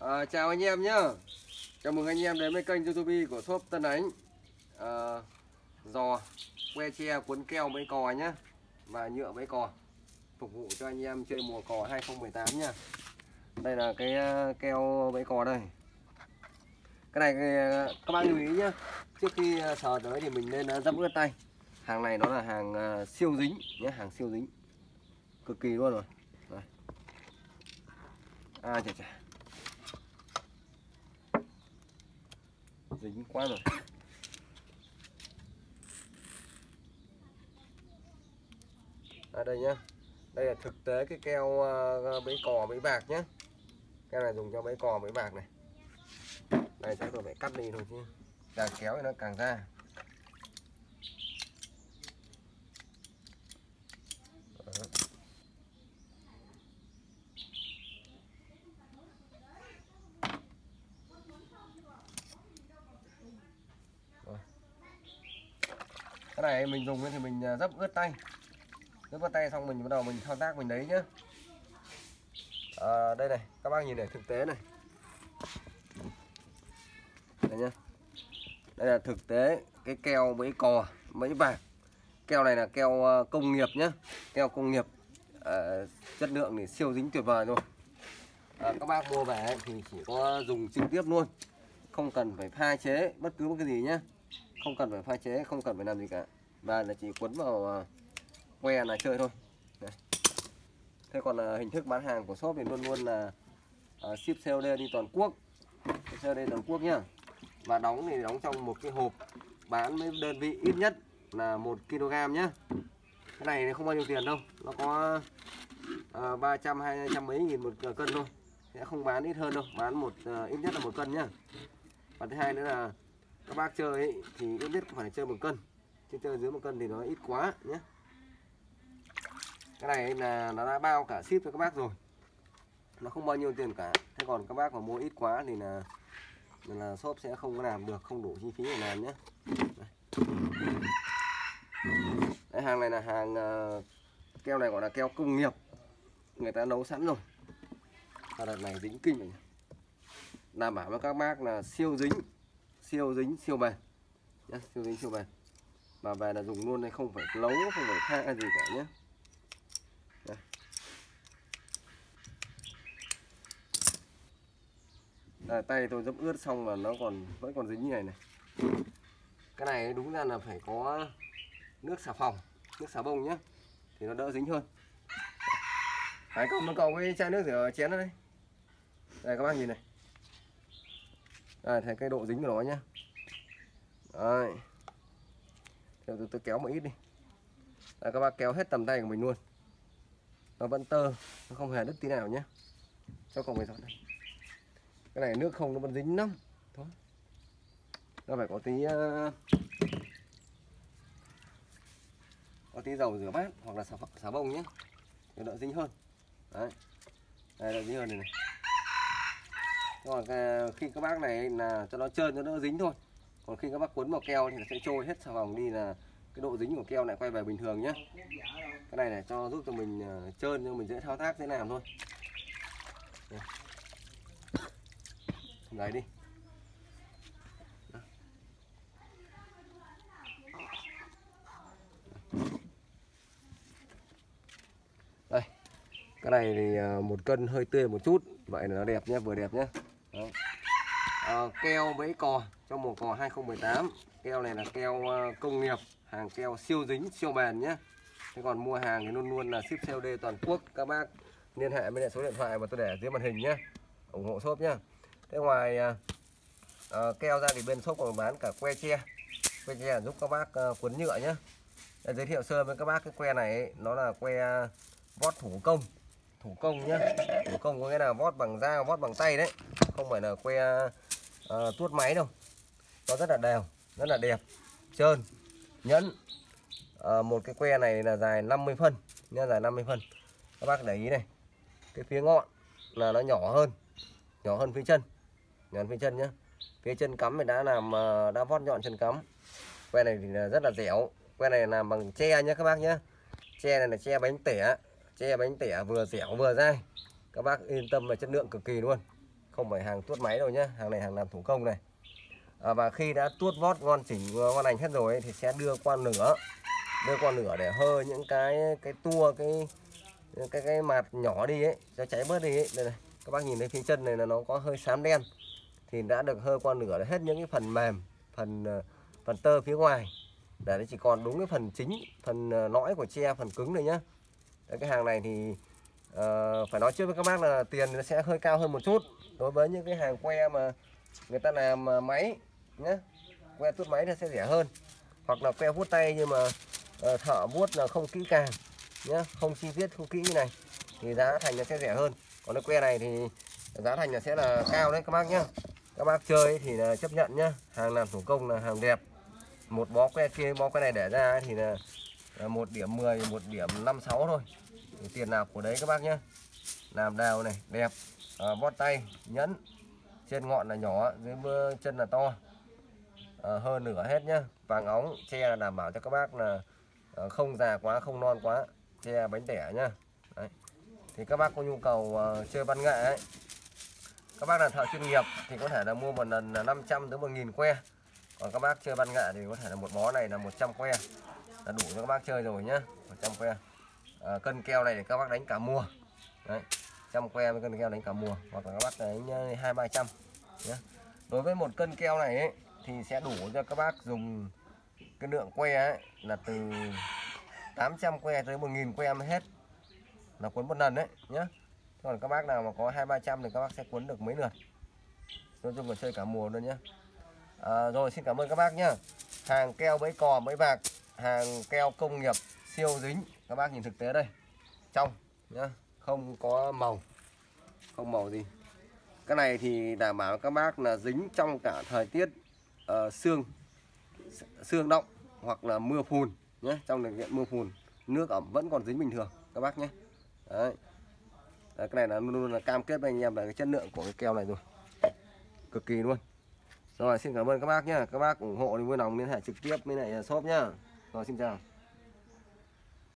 À, chào anh em nhé Chào mừng anh em đến với kênh youtube của shop Tân Ánh. À, Giò, que tre, cuốn keo mấy cò nhá. Và nhựa mấy cò. Phục vụ cho anh em chơi mùa cò 2018 nha Đây là cái ờ, keo mấy cò đây. Cái này các bác lưu ý nhá. Trước khi sờ tới thì mình nên dẫm ướt tay. Hàng này nó là hàng siêu dính nhé Hàng siêu dính. Cực kỳ luôn rồi. À chà chà. Dính quá rồi. À đây nhá. Đây là thực tế cái keo ờ, ờ, bẫy cò, bẫy bạc nhá. Keo này dùng cho bẫy cò, bẫy bạc này. Đây, chắc tôi phải cắt đi thôi chứ. Càng kéo thì nó càng ra. Cái này mình dùng thì mình à, dấp ướt tay. Dấp ướt tay xong mình bắt đầu mình thao tác mình đấy nhá. À, đây này các bác nhìn này thực tế này. Đây nhá. Đây là thực tế cái keo mấy cò mấy bạc. Keo này là keo à, công nghiệp nhá. Keo công nghiệp à, chất lượng thì siêu dính tuyệt vời luôn. À, các bác mua về thì chỉ có dùng trực tiếp luôn. Không cần phải pha chế bất cứ một cái gì nhá không cần phải pha chế không cần phải làm gì cả. Và là chỉ quấn vào à, que là chơi thôi. Đấy. thế còn là hình thức bán hàng của shop thì luôn luôn là uh, ship COD đi toàn quốc. COD toàn quốc nhá. Và đóng thì đóng trong một cái hộp bán với đơn vị ít nhất là một kg nhá. Cái này thì không bao nhiêu tiền đâu. Nó có uh, 300 200 mấy nghìn một cân thôi. Sẽ không bán ít hơn đâu. Bán một uh, ít nhất là một cân nhá. Và thứ hai nữa là các bác chơi ấy, thì ít nhất phải chơi một cân. Chứ chơi dưới một cân thì nó ít quá nhé. Cái này là nó đã bao cả ship cho các bác rồi. Nó không bao nhiêu tiền cả. Thế còn các bác mà mua ít quá thì là là shop sẽ không có làm được không đủ chi phí để làm nhé. Đấy, hàng này là hàng uh, keo này gọi là keo công nghiệp. Người ta nấu sẵn rồi. Và đợt này dính kinh này đảm bảo với các bác là siêu dính siêu dính siêu bền. Nhé siêu dính siêu bền. Mà về là dùng luôn này không phải lấu không phải pha gì cả nhé Đây. À, tay tôi dấp ướt xong mà nó còn vẫn còn dính như này này. Cái này đúng ra là phải có nước xà phòng nước xà bông nhé thì nó đỡ dính hơn. Đấy, còn một cậu cái chai nước rửa chén đây. Đây các bác nhìn này đây thấy cái độ dính của nó nhá. Đây tôi, tôi kéo một ít đi. Đấy, các bác kéo hết tầm tay của mình luôn. Nó vẫn tơ Nó không hề đứt tí nào nhé Cho cậu người dọn đây Cái này nước không nó vẫn dính lắm. Thôi. Nó phải có tí uh... Có tí dầu rửa bát Hoặc là xà, xà bông nhé Để đỡ dính hơn. Đấy. Đây đỡ dính hơn này này còn à, khi các bác này là cho nó trơn cho nó dính thôi. Còn khi các bác cuốn vào keo thì nó sẽ trôi hết xà phòng đi là cái độ dính của keo lại quay về bình thường nhé cái này này cho giúp cho mình à, trơn cho mình dễ thao tác, dễ làm thôi. Lấy đi. Cái này thì ờ, một cân hơi tươi một chút. Vậy là nó đẹp nhé vừa đẹp nhé à, ờ, keo bẫy cò trong mùa cò 2018 keo này là keo ờ, công nghiệp hàng keo siêu dính siêu bền nhé thế còn mua hàng thì luôn luôn là ship COD toàn quốc các bác. Liên hệ với số điện thoại mà tôi để dưới màn hình nhé ủng hộ shop nhé thế ngoài à, keo ra thì bên shop còn bán cả que tre. Que tre giúp các bác à, cuốn nhựa nhé để giới thiệu sơ với các bác cái que này ấy, nó là que vót thủ công thủ công nhá. Thủ công có nghĩa là vót bằng dao vót bằng tay đấy. Không phải là que uh, tuốt máy đâu. Nó rất là đều rất là đẹp. Trơn nhẫn. Uh, một cái que này là dài 50 phân nhá dài 50 phân. Các bác để ý này. Cái phía ngọn là nó nhỏ hơn nhỏ hơn phía chân. Nhỏ hơn phía chân nhá. Phía chân cắm thì đã làm ờ, đã vót nhọn chân cắm. Que này thì rất là dẻo. Que này làm bằng tre nhá các bác nhá. Tre này là tre bánh tẻ che bánh tẻ vừa dẻo vừa dai. Các bác yên tâm là chất lượng cực kỳ luôn. Không phải hàng tuốt máy đâu nhá hàng này hàng làm thủ công này. À, và khi đã tuốt vót ngon chỉnh ngon lành hết rồi ấy, thì sẽ đưa qua nửa đưa qua nửa để hơ những cái cái tua cái cái cái mặt nhỏ đi ấy cho cháy bớt đi ấy. Đây này các bác nhìn thấy phía chân này là nó có hơi xám đen. Thì đã được hơ qua nửa hết những cái phần mềm phần ờ, phần tơ phía ngoài. Để nó chỉ còn đúng cái phần chính phần ờ, lõi của tre phần cứng này nhá. Đấy, cái hàng này thì uh, phải nói trước với các bác là tiền nó sẽ hơi cao hơn một chút. Đối với những cái hàng que mà người ta làm ờ, máy nhé que tuốt máy nó sẽ rẻ hơn. Hoặc là que vuốt tay nhưng mà uh, thợ vuốt là không kỹ càng nhé không chi tiết không kỹ như này thì giá thành nó sẽ rẻ hơn. Còn cái que này thì giá thành nó sẽ là cao đấy các bác nhá. Các bác chơi thì là chấp nhận nhá hàng làm thủ công là hàng đẹp. Một bó que kia bó que này để ra thì là một điểm 10 một điểm 56 thôi. Thì tiền nào của đấy các bác nhé làm đào này đẹp. À, bót tay nhẫn. Trên ngọn là nhỏ dưới mưa chân là to. Ờ, à, hơn nửa hết nhá. Vàng óng che đảm bảo cho các bác là à, không già quá không non quá. Che bánh tẻ nhá. Đấy. thì các bác có nhu cầu à, chơi văn nghệ ấy các bác là thợ chuyên nghiệp thì có thể là mua một lần là 500 tới 1000 que. Còn các bác chơi văn nghệ thì có thể là một bó này là 100 que là đủ cho các bác chơi rồi nhá. 100 que. À, cân keo này để các bác đánh cả mùa. Đấy trăm que với cân keo đánh cả mùa. Hoặc là các bác đánh ờ, hai ba trăm. Nhé đối với một cân keo này ấy, thì sẽ đủ cho các bác dùng cái lượng que ấy, là từ 800 que tới 1000 que mới hết. Là cuốn một lần đấy nhé còn các bác nào mà có hai ba trăm thì các bác sẽ cuốn được mấy lượt. Nói chung là chơi cả mùa luôn nhé à, rồi xin cảm ơn các bác nhé hàng keo bẫy cò bẫy bạc hàng keo công nghiệp siêu dính. Các bác nhìn thực tế đây. Trong nhá không có màu. Không màu gì. Cái này thì đảm bảo các bác là dính trong cả thời tiết uh, sương sương động hoặc là mưa phùn nhé trong điều kiện mưa phùn nước ẩm vẫn còn dính bình thường các bác nhé Đấy. Đấy, cái này là luôn luôn là cam kết với anh em là cái chất lượng của cái keo này rồi. Cực kỳ luôn. Rồi xin cảm ơn các bác nhé các bác ủng hộ thì vui lòng liên hệ trực tiếp với lại shop nhá rồi xin chào